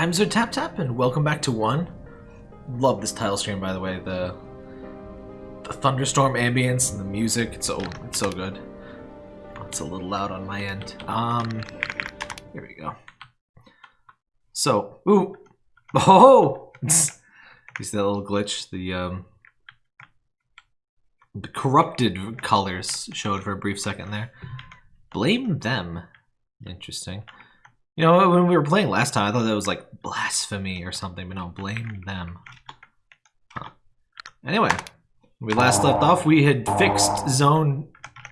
I'm Sir Tap and welcome back to one. Love this title stream, by the way. The the thunderstorm ambience and the music. It's so it's so good. It's a little loud on my end. Um, here we go. So, ooh, oh, you see that little glitch? The um, the corrupted colors showed for a brief second there. Blame them. Interesting. You know, when we were playing last time, I thought that was like blasphemy or something, but no, blame them. Huh. Anyway, we last left off, we had fixed zone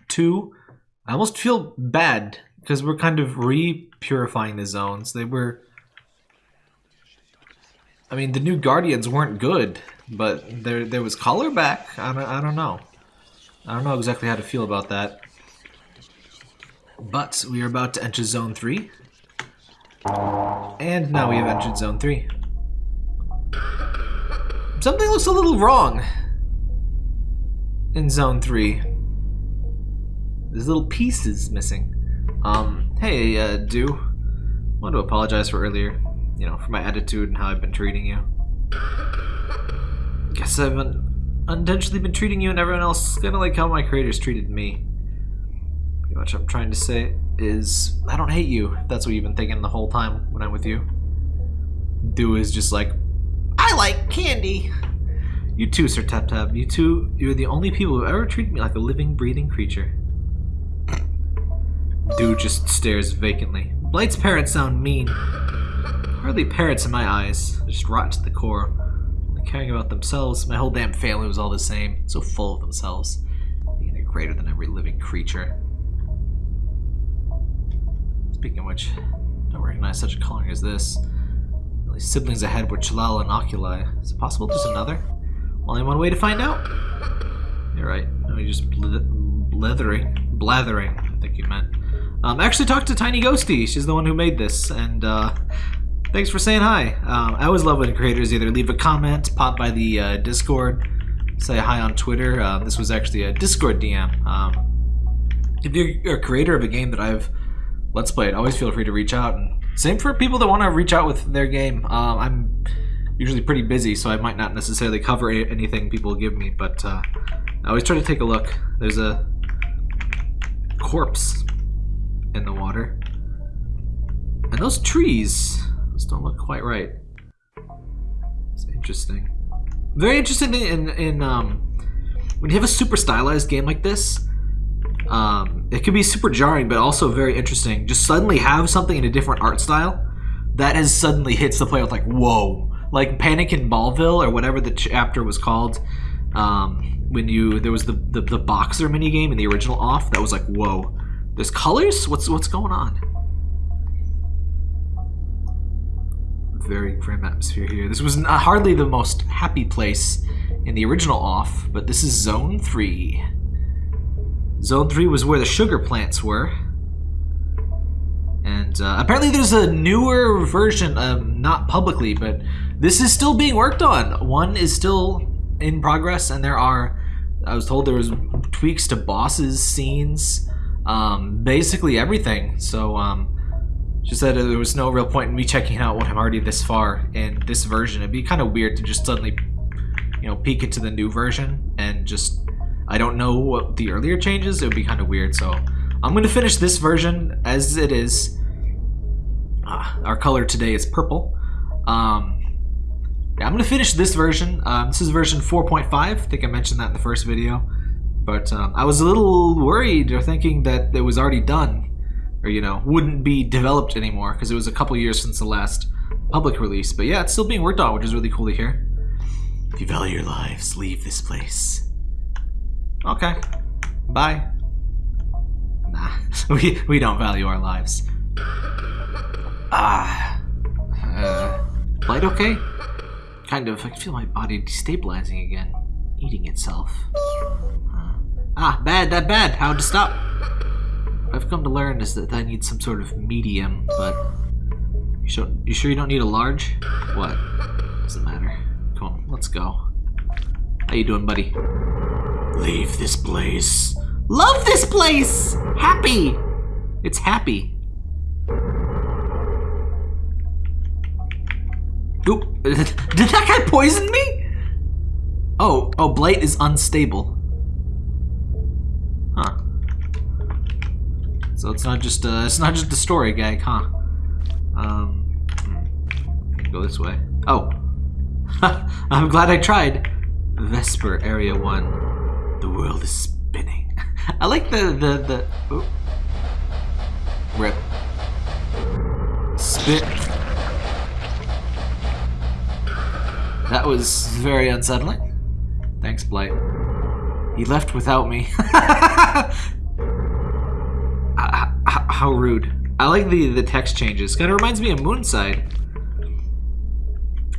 2. I almost feel bad because we're kind of re-purifying the zones. They were... I mean, the new Guardians weren't good, but there there was color back. I don't, I don't know. I don't know exactly how to feel about that. But we are about to enter Zone 3. And now we have entered Zone 3. Something looks a little wrong in Zone 3. There's little pieces missing. Um, hey, uh, Do. Want to apologize for earlier. You know, for my attitude and how I've been treating you. Guess I've unintentionally been treating you and everyone else kind of like how my creators treated me. Much I'm trying to say is, I don't hate you, that's what you've been thinking the whole time when I'm with you. Do is just like, I like candy! You too, Sir Tap Tap. You two, you're the only people who ever treated me like a living, breathing creature. Do just stares vacantly. Blight's parents sound mean. Hardly parents in my eyes. They're just rotten to the core. Caring about themselves. My whole damn family was all the same. So full of themselves. They're greater than every living creature. Speaking of which, don't recognize such a coloring as this. At least siblings ahead were Chalal and Oculi. Is it possible there's another? Only one way to find out. You're right. No, you're just blithering. Blathering, I think you meant. Um, actually talked to Tiny Ghosty. She's the one who made this. And uh, thanks for saying hi. Um, I always love when creators either leave a comment, pop by the uh, Discord, say hi on Twitter. Um, this was actually a Discord DM. Um, if you're a creator of a game that I've Let's Played, always feel free to reach out. And same for people that want to reach out with their game. Um, I'm usually pretty busy, so I might not necessarily cover anything people give me, but uh, I always try to take a look. There's a corpse in the water. And those trees, those don't look quite right. It's interesting. Very interesting in, in um, when you have a super stylized game like this, um, it could be super jarring, but also very interesting. Just suddenly have something in a different art style that has suddenly hits the player with like, whoa, like Panic in Ballville or whatever the chapter was called. Um, when you there was the, the the boxer mini game in the original off that was like whoa. There's colors? What's what's going on? Very grim atmosphere here. This was not, hardly the most happy place in the original off but this is zone 3 zone 3 was where the sugar plants were and uh, apparently there's a newer version um, not publicly but this is still being worked on. One is still in progress, and there are, I was told there was tweaks to bosses, scenes, um, basically everything. So, um, just said there was no real point in me checking out what I'm already this far in this version. It'd be kind of weird to just suddenly, you know, peek into the new version and just, I don't know what the earlier changes. It would be kind of weird. So, I'm going to finish this version as it is. Uh, our color today is purple. Um, yeah, I'm going to finish this version. Um, this is version 4.5. I think I mentioned that in the first video. But um, I was a little worried or thinking that it was already done. Or, you know, wouldn't be developed anymore because it was a couple years since the last public release. But yeah, it's still being worked on, which is really cool to hear. If you value your lives, leave this place. Okay. Bye. Nah, we, we don't value our lives. Ah. Uh, light okay? Kind of. I can feel my body destabilizing again. Eating itself. Uh, ah, bad, that bad. How to stop? What I've come to learn is that I need some sort of medium, but... You you sure you don't need a large? What? Doesn't matter. Come on, let's go. How you doing, buddy? Leave this place. Love this place! Happy! It's happy. Oop. Did that guy poison me? Oh, oh, Blight is unstable. Huh. So it's not just uh, it's not just a story gag, huh? Um, hmm. go this way. Oh, I'm glad I tried. Vesper Area One. The world is spinning. I like the the the. Oh. Rip. Spit. That was very unsettling. Thanks, Blight. He left without me. Ah, ah, ah, how rude. I like the, the text changes. Kind of reminds me of Moonside.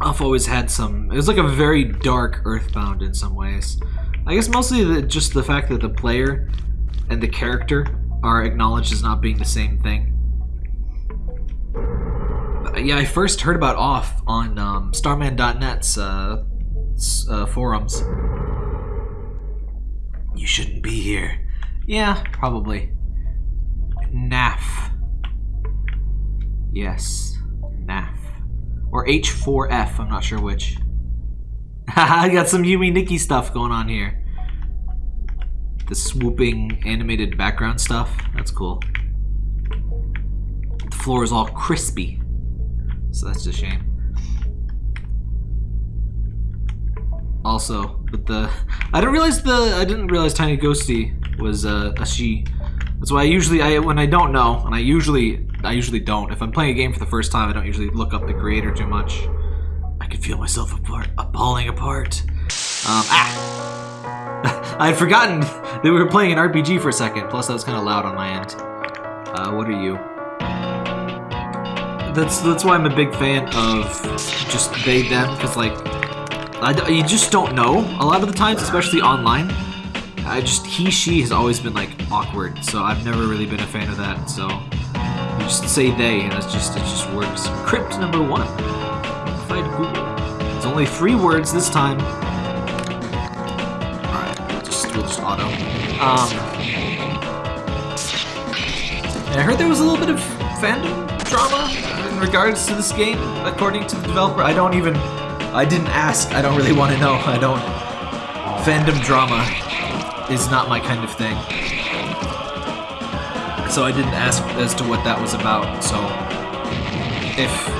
I've always had some... It was like a very dark Earthbound in some ways. I guess mostly the, just the fact that the player and the character are acknowledged as not being the same thing. But yeah, I first heard about Off on um, Starman.net's uh, uh, forums. You shouldn't be here. Yeah, probably. NAF. Yes, NAF. Or H4F, I'm not sure which. I got some Yume Nikki stuff going on here. The swooping animated background stuff, that's cool. The floor is all crispy, so that's a shame. Also, but the I didn't realize the I didn't realize Tiny Ghosty was uh, a she. That's why I usually, I when I don't know, and I usually, I usually don't. If I'm playing a game for the first time, I don't usually look up the creator too much. I can feel myself apart, falling apart. Um, ah! I had forgotten that we were playing an RPG for a second. Plus, that was kind of loud on my end. Uh, what are you? That's that's why I'm a big fan of just they them because like I, you just don't know a lot of the times, especially online. I just he she has always been like awkward, so I've never really been a fan of that. So you just say they, and it's just it just works. Crypt number one. Fight Google. It's only three words this time. Just auto. Um, I heard there was a little bit of fandom drama in regards to this game, according to the developer. I don't even. I didn't ask. I don't really want to know. I don't. Fandom drama is not my kind of thing. So I didn't ask as to what that was about, so if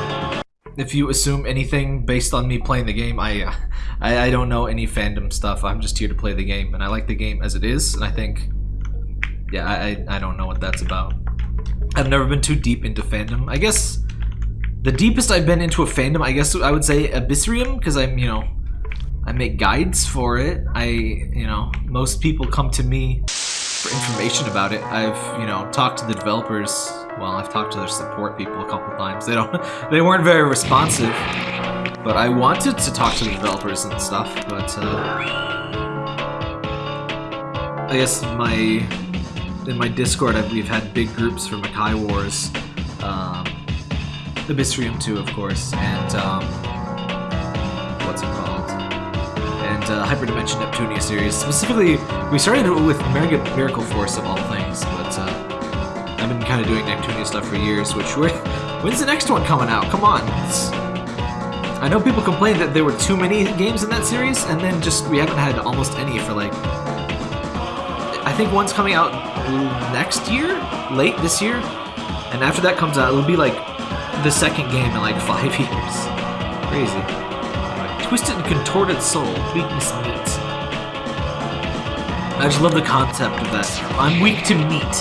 if you assume anything based on me playing the game, I, I, I don't know any fandom stuff. I'm just here to play the game, and I like the game as it is, and I think, yeah, I, I don't know what that's about. I've never been too deep into fandom. I guess the deepest I've been into a fandom, I guess I would say Abyssrium, because I'm, you know, I make guides for it. I, you know, most people come to me for information about it. I've, you know, talked to the developers. Well, I've talked to their support people a couple times. They don't, they weren't very responsive. But I wanted to talk to the developers and stuff. But uh, I guess my in my Discord, we've had big groups for Makai Wars, um, Abyssrium 2, of course, and um, what's it called? And uh, Hyperdimension Neptunia series. Specifically, we started with Mega Miracle Force of all things, but uh, I've been kind of doing Neptunia stuff for years. Which when's the next one coming out? Come on! It's, I know people complained that there were too many games in that series, and then just we haven't had almost any for like. I think one's coming out next year, late this year, and after that comes out, it'll be like the second game in like five years. Crazy. Twisted and contorted soul, weakness meat. I just love the concept of that. I'm weak to meat.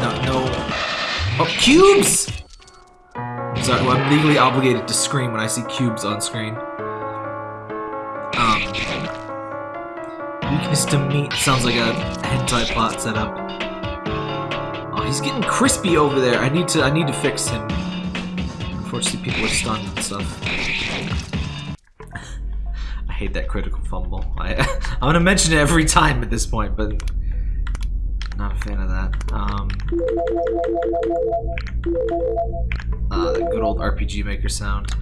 No, no. Oh, cubes! Well, I'm legally obligated to scream when I see cubes on screen. Um, weakness to meat sounds like a hentai plot setup. Oh, he's getting crispy over there. I need to, I need to fix him. Unfortunately, people are stunned and stuff. I hate that critical fumble. I, I'm gonna mention it every time at this point, but not a fan of that. Um, uh, good old RPG Maker sound.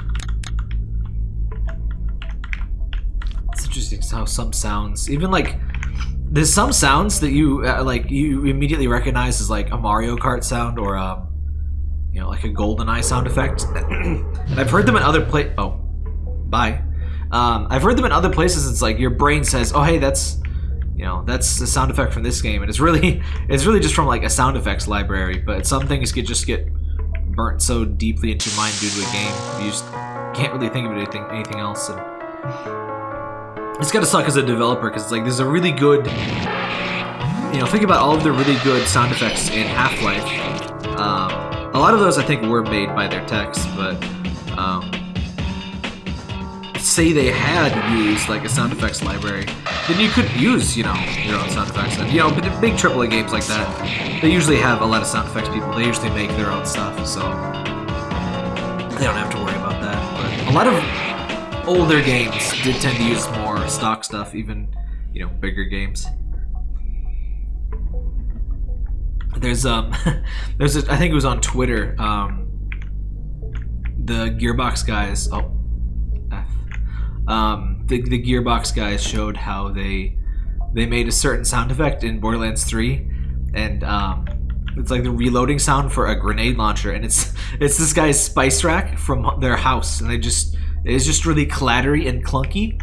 It's interesting how some sounds, even like, there's some sounds that you uh, like you immediately recognize as like a Mario Kart sound or um, you know, like a GoldenEye sound effect. I've heard them in other pla- Oh, bye. Um, I've heard them in other places. It's like your brain says, "Oh, hey, that's." You know, that's the sound effect from this game, and it's really, it's really just from like a sound effects library. But some things get just get burnt so deeply into your mind due to a game, you just can't really think of anything, anything else. And it's gotta suck as a developer because it's like there's a really good, you know, think about all of the really good sound effects in Half-Life. Um, a lot of those I think were made by their techs, but um, say they had used like a sound effects library, then you couldn't use, you know, your own sound effects. And, you know, but big AAA games like that, they usually have a lot of sound effects people. They usually make their own stuff, so they don't have to worry about that. But a lot of older games did tend to use more stock stuff, even, you know, bigger games. There's um, there's a, I think it was on Twitter. Um, the Gearbox guys. Oh, F. Um, the the Gearbox guys showed how they they made a certain sound effect in Borderlands 3, and um, it's like the reloading sound for a grenade launcher, and it's it's this guy's spice rack from their house, and they just it's just really clattery and clunky,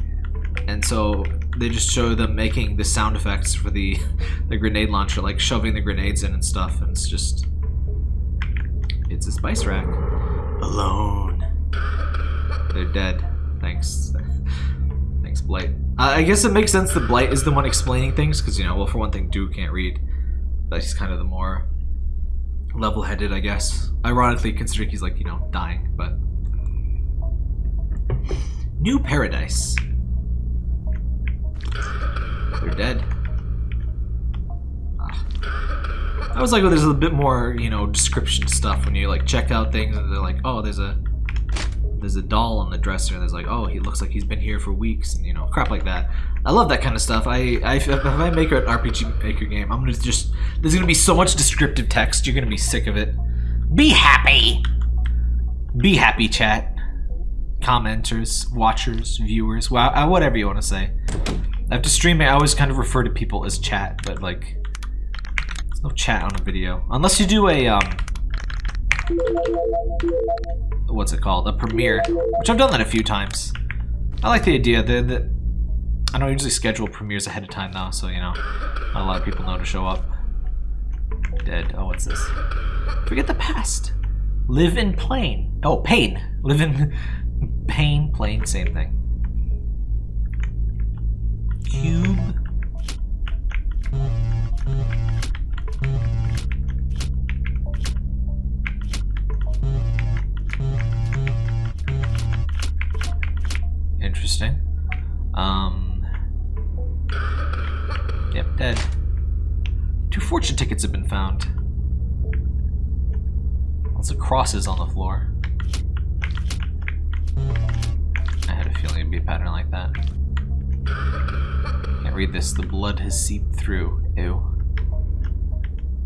and so they just show them making the sound effects for the the grenade launcher, like shoving the grenades in and stuff, and it's just it's a spice rack. Alone. They're dead. Thanks. Blight. Uh, I guess it makes sense that Blight is the one explaining things, because, you know, well, for one thing, Duke can't read. But he's kind of the more level-headed, I guess. Ironically, considering he's, like, you know, dying, but... New Paradise. They're dead. Ah. I was like, well, there's a bit more, you know, description stuff when you like check out things and they're like, oh, there's a there's a doll on the dresser. And there's like, oh, he looks like he's been here for weeks, and you know, crap like that. I love that kind of stuff. I, I if I make an RPG Maker game, I'm gonna just there's gonna be so much descriptive text. You're gonna be sick of it. Be happy. Be happy, chat. Commenters, watchers, viewers, wow, whatever you want to say. After streaming, I always kind of refer to people as chat, but like, there's no chat on a video. Unless you do a, um, what's it called? A premiere, which I've done that a few times. I like the idea that, that I don't usually schedule premieres ahead of time though, so you know, not a lot of people know to show up. Dead. Oh, what's this? Forget the past. Live in plain. Oh, pain. Live in pain, plain, same thing. Interesting. Um. Yep, dead. Two fortune tickets have been found. Lots of crosses on the floor. I had a feeling it'd be a pattern like that. Can't read this. The blood has seeped through. Ew.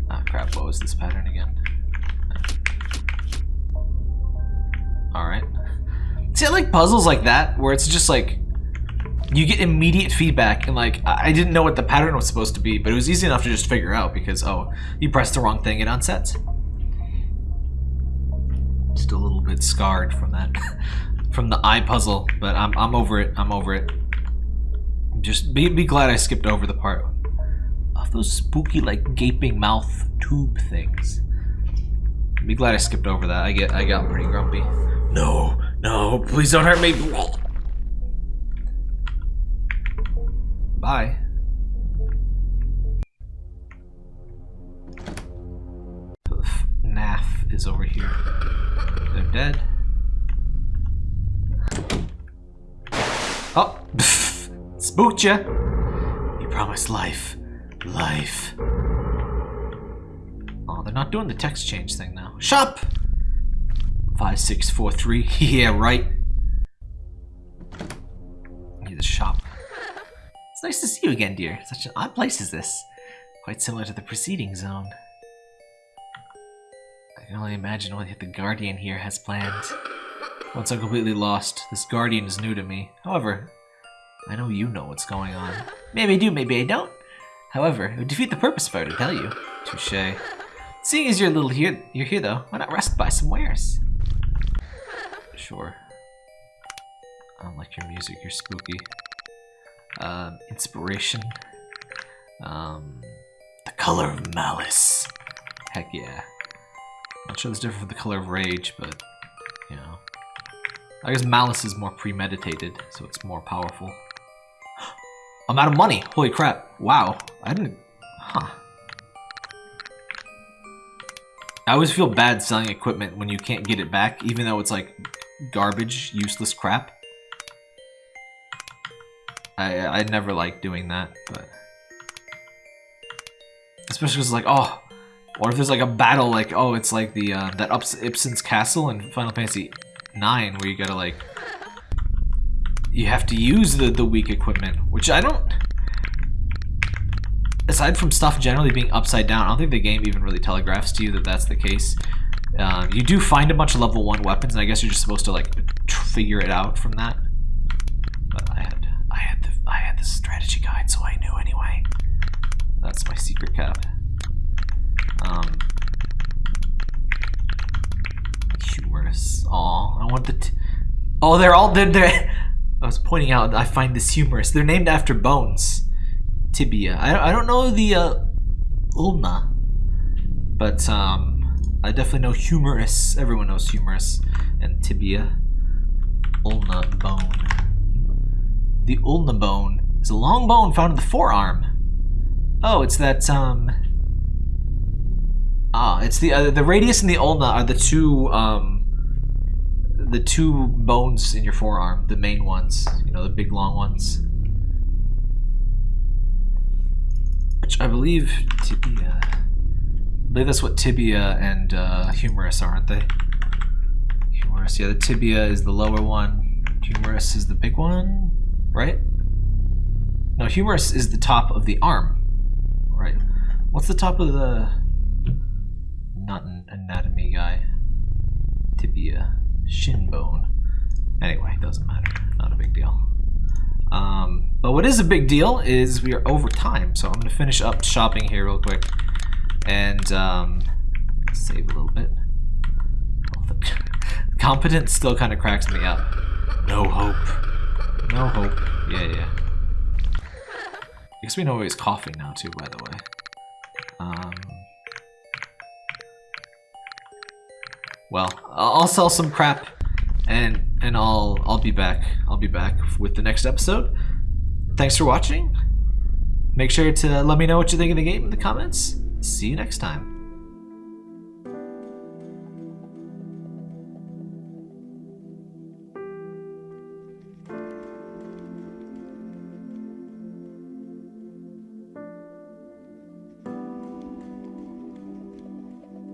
Ah, crap. What was this pattern again? Alright. See, I like puzzles like that, where it's just like, you get immediate feedback, and like, I didn't know what the pattern was supposed to be, but it was easy enough to just figure out, because, oh, you pressed the wrong thing, it unsets. Just a little bit scarred from that, from the eye puzzle, but I'm, I'm over it, I'm over it. Just be, be glad I skipped over the part of those spooky, like, gaping mouth tube things. Be glad I skipped over that. I get I got pretty grumpy. No, no, please don't hurt me. Bye. Naff is over here. They're dead. Oh, spooked ya. You promised life, life. Oh, they're not doing the text change thing now. Shop. Five six four three. yeah, right. Need the shop. It's nice to see you again, dear. Such an odd place is this. Quite similar to the preceding zone. I can only imagine what the Guardian here has planned. Once I'm completely lost, this Guardian is new to me. However, I know you know what's going on. Maybe I do, maybe I don't. However, it would defeat the purpose if I were to tell you. Touche. Seeing as you're a little here, you're here though, why not rest by some wares? Sure. I don't like your music, you're spooky. Um, inspiration. Um, the color of malice. Heck yeah. Not sure it's different from the color of rage, but, you know. I guess malice is more premeditated, so it's more powerful. I'm out of money! Holy crap. Wow. I didn't... Huh. I always feel bad selling equipment when you can't get it back, even though it's like garbage, useless crap. I I never like doing that, but especially because like oh, what if there's like a battle like oh it's like the uh, that Ups Ipsen's castle in Final Fantasy Nine where you gotta like you have to use the the weak equipment, which I don't aside from stuff generally being upside down, I don't think the game even really telegraphs to you that that's the case. Um, you do find a bunch of level 1 weapons, and I guess you're just supposed to, like, figure it out from that. But I had, I had the, I had the strategy guide, so I knew anyway. That's my secret cap. Um, humorous. Aw, I want the. oh, they're all they're, they're. I was pointing out. I find this humorous. They're named after bones tibia. I, I don't know the uh, ulna, but um, I definitely know humerus. Everyone knows humerus and tibia. Ulna bone. The ulna bone is a long bone found in the forearm. Oh, it's that um. Ah, it's the uh, the radius and the ulna are the two um. The two bones in your forearm, the main ones, you know, the big long ones. which I believe tibia. Believe that's what tibia and uh, humerus are, aren't they? Humerus, yeah, the tibia is the lower one. Humerus is the big one, right? No, humerus is the top of the arm, right? What's the top of the... Not an anatomy guy. Tibia. Shin bone. Anyway, doesn't matter. Not a big deal. Um, but what is a big deal is we are over time, so I'm going to finish up shopping here real quick and um, save a little bit. Competence still kind of cracks me up. No hope. No hope. Yeah, yeah. I guess we know he's coughing now too, by the way. Um, well, I'll sell some crap and and I'll I'll be back. I'll be back with the next episode. Thanks for watching. Make sure to let me know what you think of the game in the comments. See you next time.